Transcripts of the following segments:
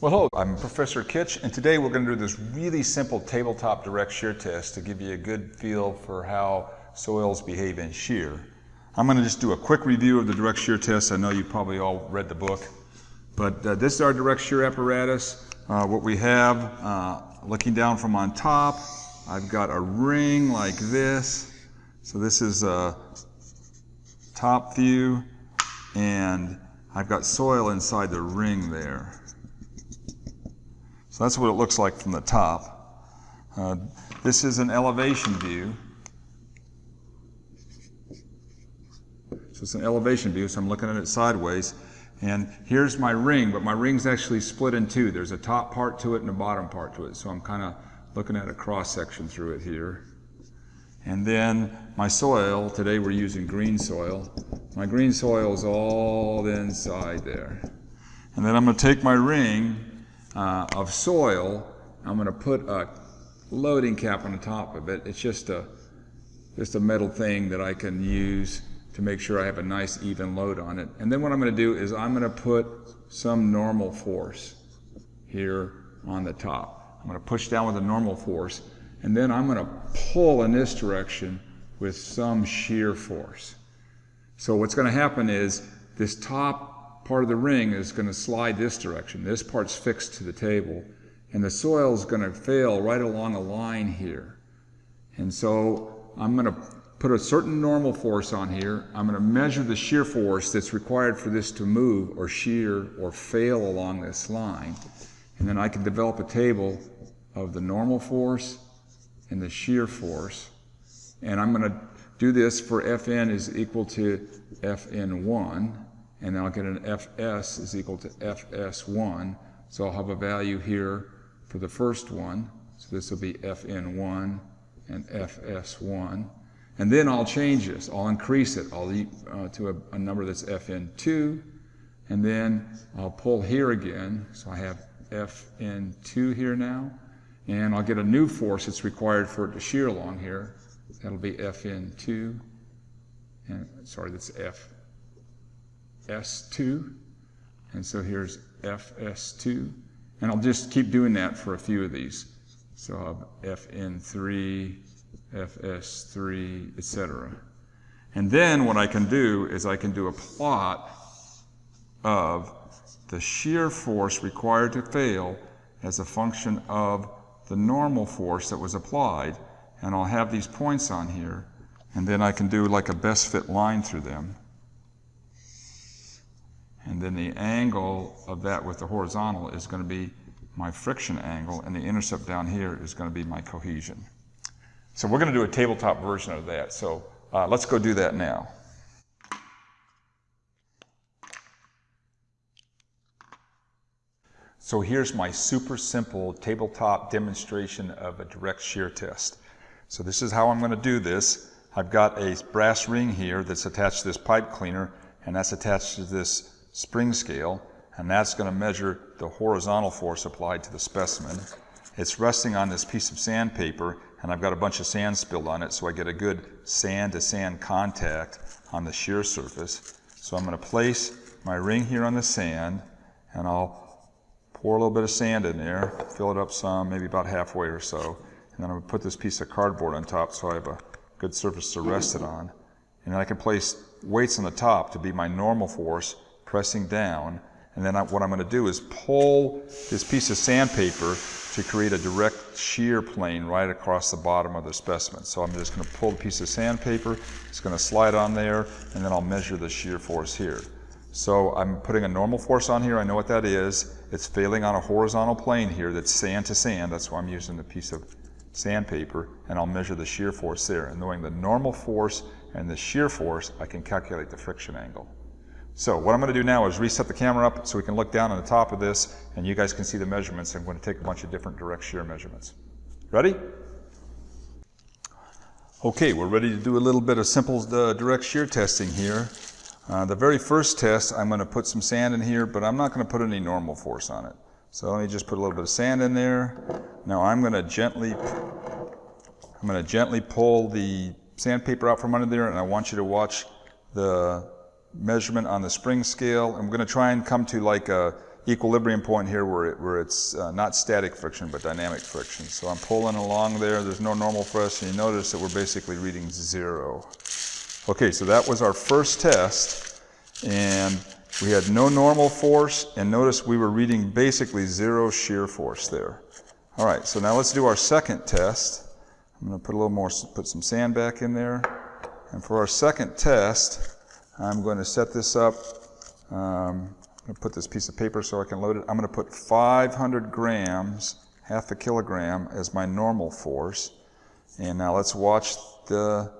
Well, hello, I'm Professor Kitch, and today we're going to do this really simple tabletop direct shear test to give you a good feel for how soils behave in shear. I'm going to just do a quick review of the direct shear test. I know you probably all read the book, but uh, this is our direct shear apparatus. Uh, what we have, uh, looking down from on top, I've got a ring like this. So this is a top view, and I've got soil inside the ring there. So that's what it looks like from the top. Uh, this is an elevation view. So it's an elevation view, so I'm looking at it sideways. And here's my ring, but my ring's actually split in two. There's a top part to it and a bottom part to it. So I'm kind of looking at a cross section through it here. And then my soil, today we're using green soil. My green soil is all inside there. And then I'm going to take my ring uh, of soil. I'm going to put a loading cap on the top of it. It's just a, just a metal thing that I can use to make sure I have a nice even load on it. And then what I'm going to do is I'm going to put some normal force here on the top. I'm going to push down with a normal force and then I'm going to pull in this direction with some shear force. So what's going to happen is this top part of the ring is going to slide this direction. This part's fixed to the table. And the soil is going to fail right along a line here. And so I'm going to put a certain normal force on here. I'm going to measure the shear force that's required for this to move or shear or fail along this line. And then I can develop a table of the normal force and the shear force. And I'm going to do this for Fn is equal to Fn1 and I'll get an Fs is equal to Fs1. So I'll have a value here for the first one. So this will be Fn1 and Fs1. And then I'll change this. I'll increase it. I'll uh, to a, a, number that's Fn2. And then I'll pull here again. So I have Fn2 here now. And I'll get a new force that's required for it to shear along here. That'll be Fn2. And sorry, that's F S2. And so here's FS2. And I'll just keep doing that for a few of these. So I'll have FN3, FS3, etc. And then what I can do is I can do a plot of the shear force required to fail as a function of the normal force that was applied. And I'll have these points on here. And then I can do like a best fit line through them. And then the angle of that with the horizontal is going to be my friction angle, and the intercept down here is going to be my cohesion. So we're going to do a tabletop version of that. So uh, let's go do that now. So here's my super simple tabletop demonstration of a direct shear test. So this is how I'm going to do this. I've got a brass ring here that's attached to this pipe cleaner, and that's attached to this spring scale, and that's going to measure the horizontal force applied to the specimen. It's resting on this piece of sandpaper, and I've got a bunch of sand spilled on it, so I get a good sand-to-sand contact on the shear surface. So I'm going to place my ring here on the sand, and I'll pour a little bit of sand in there, fill it up some, maybe about halfway or so, and then I'm going to put this piece of cardboard on top so I have a good surface to rest it on. And then I can place weights on the top to be my normal force, pressing down. And then I, what I'm going to do is pull this piece of sandpaper to create a direct shear plane right across the bottom of the specimen. So I'm just going to pull the piece of sandpaper, it's going to slide on there, and then I'll measure the shear force here. So I'm putting a normal force on here, I know what that is. It's failing on a horizontal plane here that's sand to sand, that's why I'm using the piece of sandpaper, and I'll measure the shear force there. And knowing the normal force and the shear force, I can calculate the friction angle. So what I'm going to do now is reset the camera up so we can look down on the top of this and you guys can see the measurements. I'm going to take a bunch of different direct shear measurements. Ready? Okay, we're ready to do a little bit of simple uh, direct shear testing here. Uh, the very first test, I'm going to put some sand in here, but I'm not going to put any normal force on it. So let me just put a little bit of sand in there. Now I'm going to gently, I'm going to gently pull the sandpaper out from under there, and I want you to watch the measurement on the spring scale. I'm going to try and come to like a equilibrium point here where, it, where it's uh, not static friction but dynamic friction. So I'm pulling along there, there's no normal force, and you notice that we're basically reading zero. Okay, so that was our first test, and we had no normal force, and notice we were reading basically zero shear force there. All right, so now let's do our second test. I'm going to put a little more, put some sand back in there. And for our second test, I'm going to set this up. Um, I'm going to put this piece of paper so I can load it. I'm going to put 500 grams, half a kilogram, as my normal force. And now let's watch the,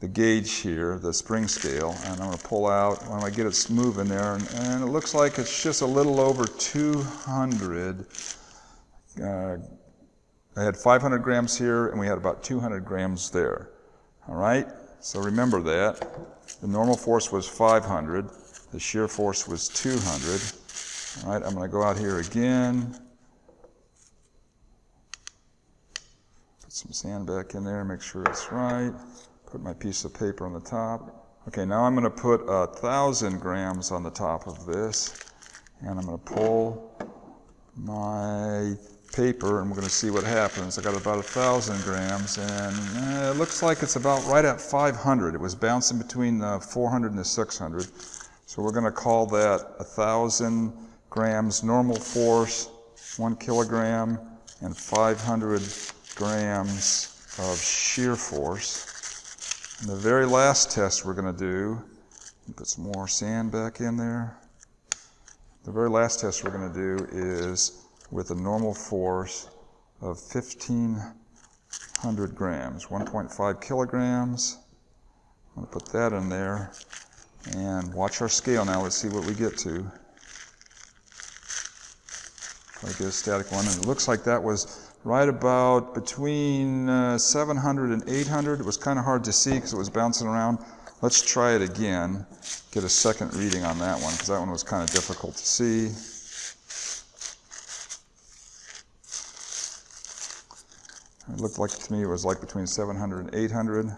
the gauge here, the spring scale. And I'm going to pull out when I get it moving there. And, and it looks like it's just a little over 200. Uh, I had 500 grams here, and we had about 200 grams there. All right? So remember that. The normal force was 500. The shear force was 200. All right, I'm going to go out here again. Put some sand back in there, make sure it's right. Put my piece of paper on the top. Okay, now I'm going to put a thousand grams on the top of this, and I'm going to pull my paper and we're going to see what happens. I got about a thousand grams and uh, it looks like it's about right at 500. It was bouncing between the 400 and the 600. So we're going to call that a thousand grams normal force, one kilogram, and 500 grams of shear force. And the very last test we're going to do, put some more sand back in there. The very last test we're going to do is with a normal force of 1,500 grams, 1.5 kilograms. I'm going to put that in there and watch our scale now. Let's see what we get to. To get a static one. And it looks like that was right about between uh, 700 and 800. It was kind of hard to see because it was bouncing around. Let's try it again, get a second reading on that one because that one was kind of difficult to see. It looked like to me it was like between 700 and 800.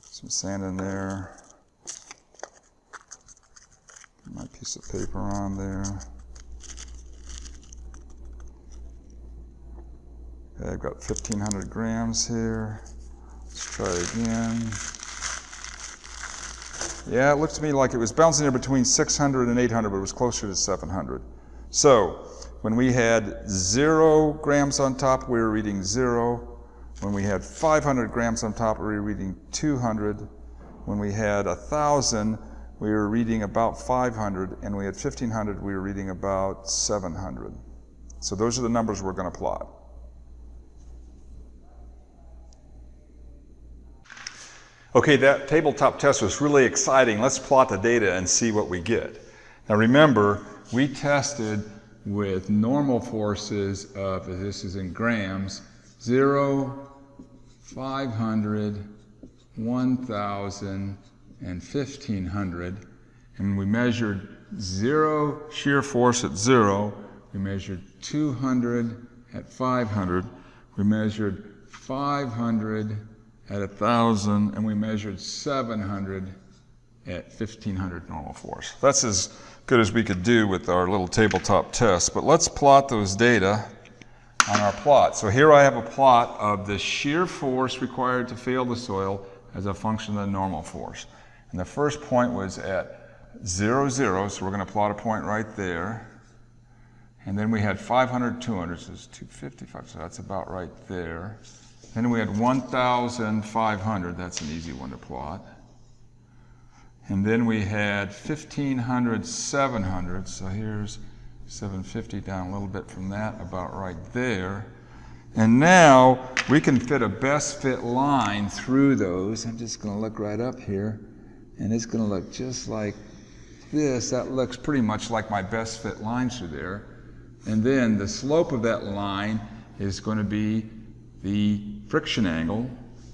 Some sand in there. Put my piece of paper on there. Okay, I've got 1500 grams here. Let's try again. Yeah, it looked to me like it was bouncing there between 600 and 800, but it was closer to 700. So, when we had zero grams on top, we were reading zero. When we had 500 grams on top, we were reading 200. When we had 1,000, we were reading about 500. And we had 1,500, we were reading about 700. So those are the numbers we're going to plot. Okay, that tabletop test was really exciting. Let's plot the data and see what we get. Now remember, we tested with normal forces of, this is in grams, 0, 500, 1,000, and 1,500. And we measured zero shear force at zero. We measured 200 at 500. We measured 500 at 1,000. And we measured 700 at 1,500 normal force. That's as good as we could do with our little tabletop test. But let's plot those data on our plot. So here I have a plot of the shear force required to fail the soil as a function of the normal force. And the first point was at 0, 0, so we're going to plot a point right there. And then we had 500, 200, so it's 255, so that's about right there. Then we had 1,500, that's an easy one to plot. And then we had 1500, 700. So here's 750 down a little bit from that, about right there. And now we can fit a best fit line through those. I'm just going to look right up here, and it's going to look just like this. That looks pretty much like my best fit line through there. And then the slope of that line is going to be the friction angle.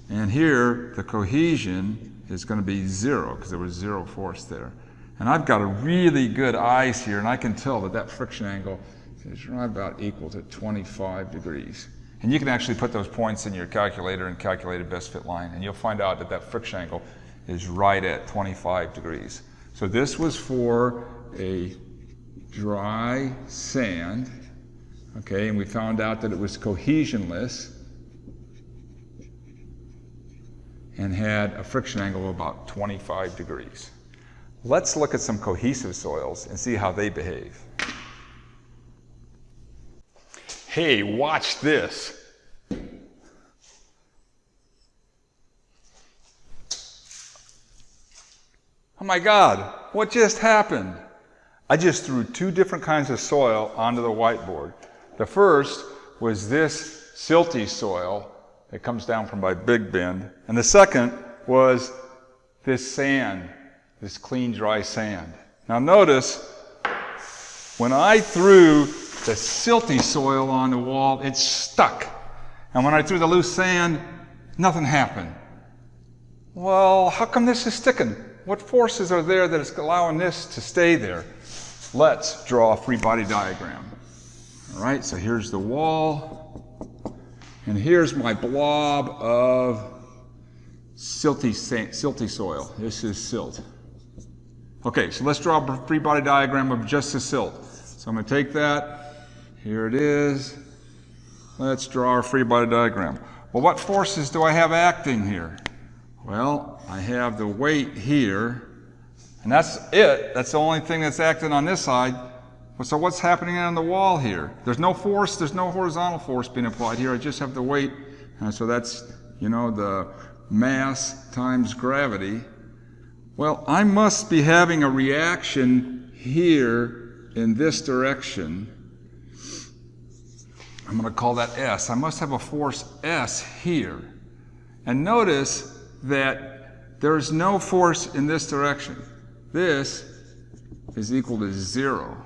And here, the cohesion is going to be zero because there was zero force there. And I've got a really good eyes here, and I can tell that that friction angle is right about equal to 25 degrees. And you can actually put those points in your calculator and calculate a best fit line, and you'll find out that that friction angle is right at 25 degrees. So this was for a dry sand, okay, and we found out that it was cohesionless and had a friction angle of about 25 degrees. Let's look at some cohesive soils and see how they behave. Hey, watch this. Oh my God, what just happened? I just threw two different kinds of soil onto the whiteboard. The first was this silty soil that comes down from my Big Bend. And the second was this sand, this clean, dry sand. Now notice, when I threw the silty soil on the wall, it stuck. And when I threw the loose sand, nothing happened. Well, how come this is sticking? What forces are there that is allowing this to stay there? Let's draw a free body diagram. All right, so here's the wall, and here's my blob of silty, silty soil. This is silt. Okay, so let's draw a free body diagram of just the silt. So I'm going to take that. Here it is. Let's draw our free body diagram. Well, what forces do I have acting here? Well, I have the weight here, and that's it. That's the only thing that's acting on this side. So what's happening on the wall here? There's no force, there's no horizontal force being applied here. I just have the weight, and so that's, you know, the mass times gravity. Well, I must be having a reaction here in this direction. I'm going to call that S. I must have a force S here. And notice that there is no force in this direction. This is equal to zero.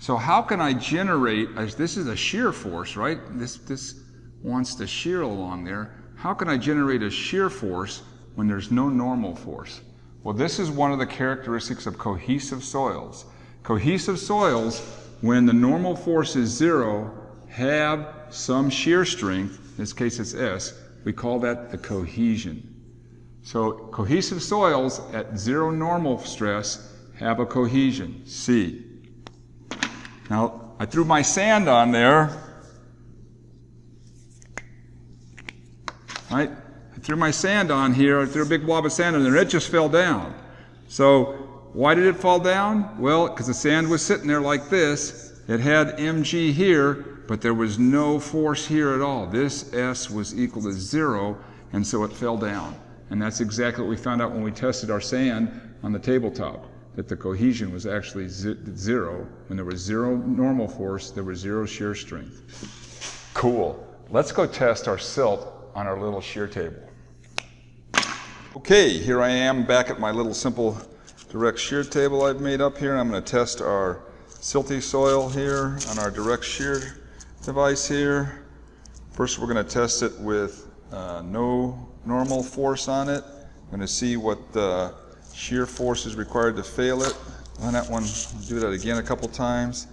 So how can I generate, this is a shear force, right? This, this wants to shear along there. How can I generate a shear force when there's no normal force? Well, this is one of the characteristics of cohesive soils. Cohesive soils, when the normal force is zero, have some shear strength, in this case it's S, we call that the cohesion. So cohesive soils at zero normal stress have a cohesion, C. Now, I threw my sand on there. Right? I threw my sand on here, I threw a big blob of sand on there, it just fell down. So, why did it fall down? Well, because the sand was sitting there like this. It had mg here, but there was no force here at all. This S was equal to zero, and so it fell down. And that's exactly what we found out when we tested our sand on the tabletop, that the cohesion was actually zero. When there was zero normal force, there was zero shear strength. Cool. Let's go test our silt on our little shear table. Okay, here I am back at my little simple direct shear table I've made up here. I'm going to test our silty soil here on our direct shear device here. First we're going to test it with uh, no normal force on it. I'm going to see what the shear force is required to fail it. On that one, do that again a couple times.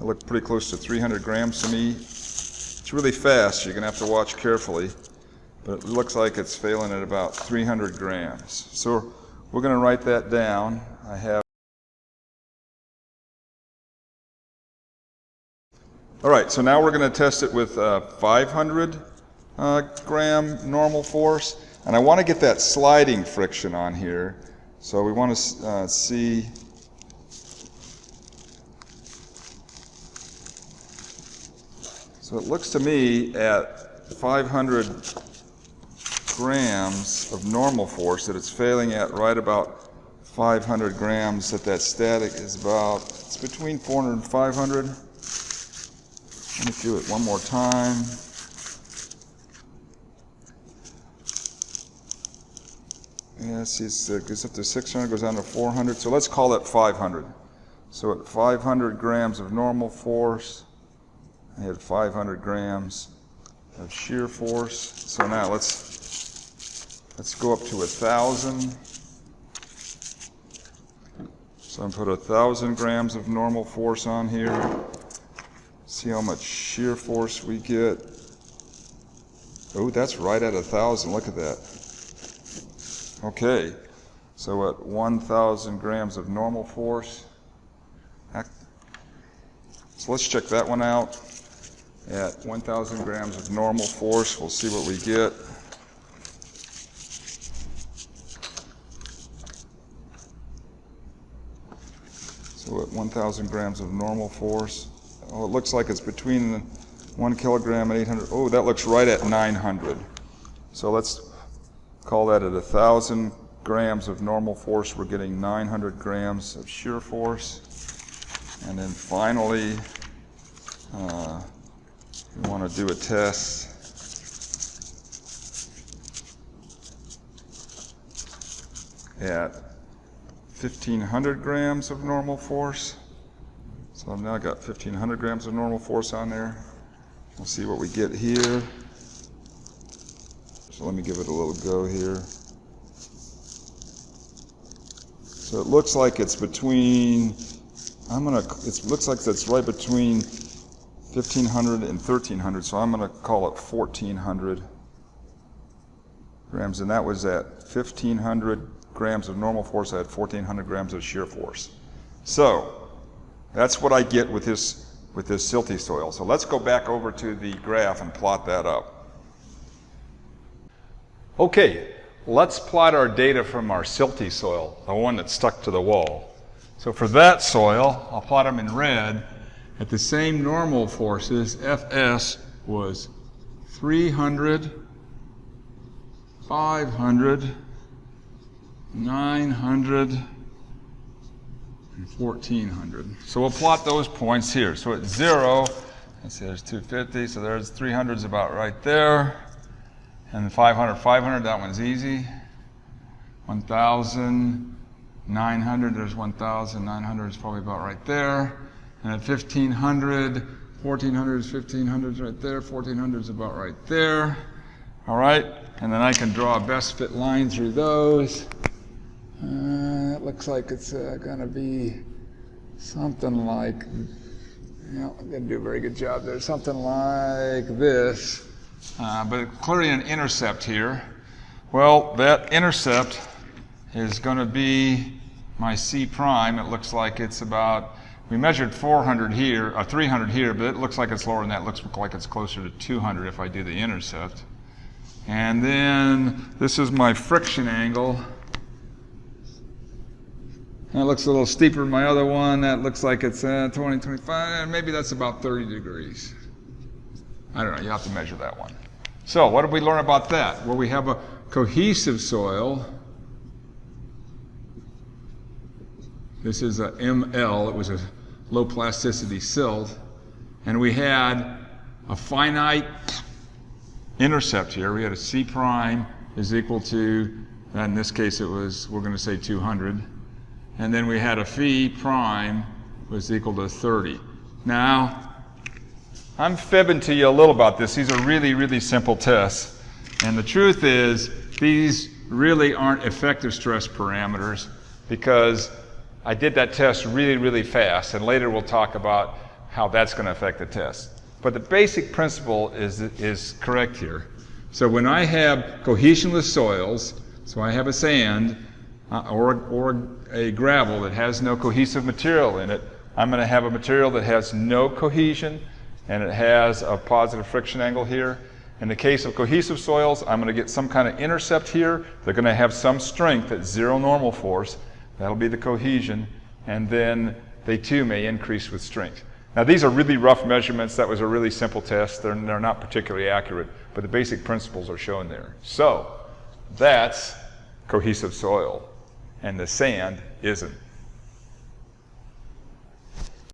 It looked pretty close to 300 grams to me. It's really fast, you're going to have to watch carefully. But it looks like it's failing at about 300 grams. So we're going to write that down. I have All right, so now we're going to test it with uh, 500 uh, gram normal force. And I want to get that sliding friction on here. So we want to uh, see So it looks to me at 500 grams of normal force that it's failing at right about 500 grams that that static is about, it's between 400 and 500. Let me do it one more time. Yeah, it uh, goes up to 600, goes down to 400. So let's call it 500. So at 500 grams of normal force, I had 500 grams of shear force. So now let's let's go up to a thousand. So I'm put a thousand grams of normal force on here. See how much shear force we get. Oh, that's right at a thousand. Look at that. Okay, so at 1,000 grams of normal force, So let's check that one out at 1,000 grams of normal force. We'll see what we get. So at 1,000 grams of normal force, oh, it looks like it's between one kilogram and 800. Oh, that looks right at 900. So let's call that at 1,000 grams of normal force, we're getting 900 grams of shear force. And then finally, uh, we want to do a test. At 1500 grams of normal force. So I've now got 1500 grams of normal force on there. We'll see what we get here. So let me give it a little go here. So it looks like it's between, I'm gonna, it looks like it's right between 1500 and 1300, so I'm gonna call it 1400 grams, and that was at 1500 grams of normal force, I had 1400 grams of shear force. So, that's what I get with this, with this silty soil. So let's go back over to the graph and plot that up. Okay, let's plot our data from our silty soil, the one that's stuck to the wall. So for that soil, I'll plot them in red. At the same normal forces, Fs was 300, 500, 900, and 1400. So we'll plot those points here. So at zero, let's see, there's 250, so there's 300's about right there. And 500, 500, that one's easy. 1,900, there's 1,900 is probably about right there. And at 1,500, 1,400 is 1,500 is right there. 1,400 is about right there. All right, and then I can draw a best fit line through those. Uh, it looks like it's uh, going to be something like, you know, I didn't do a very good job there, something like this. Uh, but clearly an intercept here. Well, that intercept is going to be my C prime. It looks like it's about, we measured 400 here, or 300 here, but it looks like it's lower than that. It looks like it's closer to 200 if I do the intercept. And then this is my friction angle. That looks a little steeper than my other one. That looks like it's uh, 20, 25, maybe that's about 30 degrees. I don't know, you have to measure that one. So, what did we learn about that? Well, we have a cohesive soil. This is a ML, it was a low plasticity silt. And we had a finite intercept here. We had a C prime is equal to, in this case it was, we're going to say 200. And then we had a phi prime was equal to 30. Now, I'm fibbing to you a little about this. These are really, really simple tests. And the truth is, these really aren't effective stress parameters because I did that test really, really fast. And later we'll talk about how that's going to affect the test. But the basic principle is, is correct here. So when I have cohesionless soils, so I have a sand uh, or, or a gravel that has no cohesive material in it, I'm going to have a material that has no cohesion and it has a positive friction angle here. In the case of cohesive soils, I'm going to get some kind of intercept here. They're going to have some strength at zero normal force. That'll be the cohesion. And then they too may increase with strength. Now, these are really rough measurements. That was a really simple test. They're, they're not particularly accurate, but the basic principles are shown there. So, that's cohesive soil, and the sand isn't.